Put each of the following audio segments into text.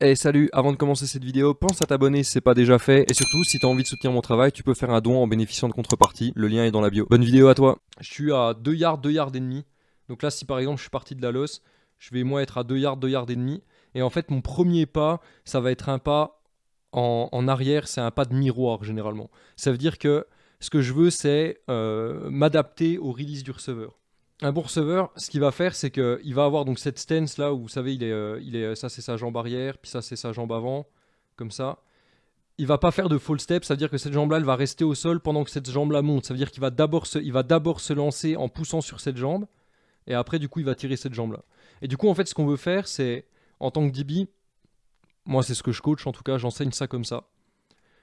Hey salut, avant de commencer cette vidéo, pense à t'abonner si c'est pas déjà fait, et surtout si t'as envie de soutenir mon travail, tu peux faire un don en bénéficiant de contrepartie, le lien est dans la bio. Bonne vidéo à toi Je suis à 2 yards, 2 yards et demi, donc là si par exemple je suis parti de la losse, je vais moi être à 2 yards, 2 yards et demi, et en fait mon premier pas, ça va être un pas en, en arrière, c'est un pas de miroir généralement. Ça veut dire que ce que je veux c'est euh, m'adapter au release du receveur un bon receveur, ce qu'il va faire, c'est qu'il va avoir donc cette stance là où vous savez, il est, euh, il est, ça c'est sa jambe arrière, puis ça c'est sa jambe avant, comme ça. Il va pas faire de fall step, ça veut dire que cette jambe là, elle va rester au sol pendant que cette jambe là monte. Ça veut dire qu'il va d'abord se, il va d'abord se lancer en poussant sur cette jambe, et après du coup il va tirer cette jambe là. Et du coup en fait, ce qu'on veut faire, c'est en tant que DB, moi c'est ce que je coach en tout cas, j'enseigne ça comme ça.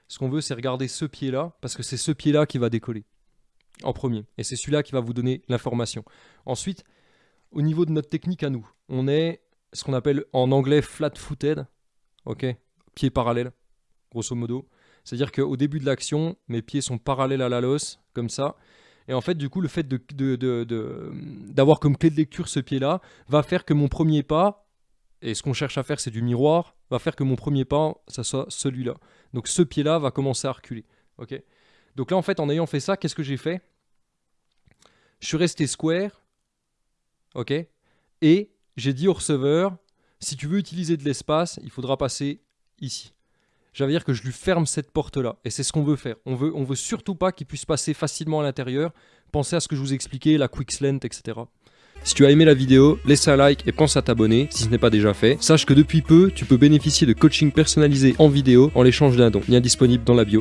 Ce qu'on veut, c'est regarder ce pied là, parce que c'est ce pied là qui va décoller en premier. Et c'est celui-là qui va vous donner l'information. Ensuite, au niveau de notre technique à nous, on est ce qu'on appelle en anglais flat-footed, ok, pied parallèle, grosso modo. C'est-à-dire qu'au début de l'action, mes pieds sont parallèles à la losse, comme ça. Et en fait, du coup, le fait d'avoir comme clé de lecture ce pied-là va faire que mon premier pas, et ce qu'on cherche à faire, c'est du miroir, va faire que mon premier pas, ça soit celui-là. Donc ce pied-là va commencer à reculer. ok donc là, en fait, en ayant fait ça, qu'est-ce que j'ai fait? Je suis resté square, ok? Et j'ai dit au receveur, si tu veux utiliser de l'espace, il faudra passer ici. Veut dire que je lui ferme cette porte-là. Et c'est ce qu'on veut faire. On veut, on veut surtout pas qu'il puisse passer facilement à l'intérieur. Pensez à ce que je vous expliquais, la quick slant, etc. Si tu as aimé la vidéo, laisse un like et pense à t'abonner si ce n'est pas déjà fait. Sache que depuis peu, tu peux bénéficier de coaching personnalisé en vidéo en l'échange d'un don. Lien disponible dans la bio.